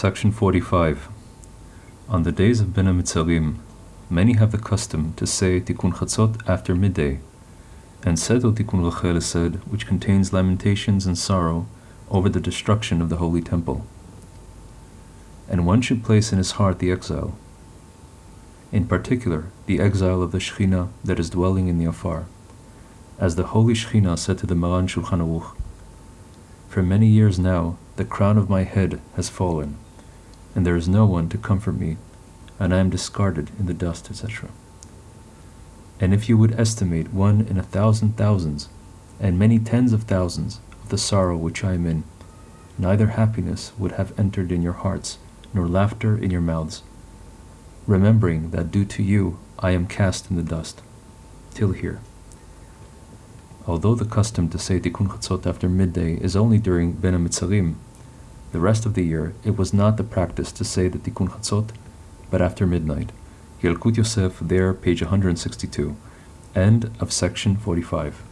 Section 45. On the days of Bein HaMetzarim, many have the custom to say Tikkun Chatzot after midday, and Seto Tikkun Rachel said, which contains lamentations and sorrow over the destruction of the Holy Temple. And one should place in his heart the exile, in particular the exile of the Shekhinah that is dwelling in the Afar. As the Holy Shekhinah said to the Maran Shulchan Aruch, For many years now the crown of my head has fallen, and there is no one to comfort me, and I am discarded in the dust, etc. And if you would estimate one in a thousand thousands, and many tens of thousands, of the sorrow which I am in, neither happiness would have entered in your hearts, nor laughter in your mouths, remembering that due to you I am cast in the dust. Till here. Although the custom to say Tikkun Chatzot after midday is only during Bein HaMetzarim, the rest of the year it was not the practice to say the Tikkun Chatzot, but after midnight. Yalkut Yosef, there, page 162. End of section 45.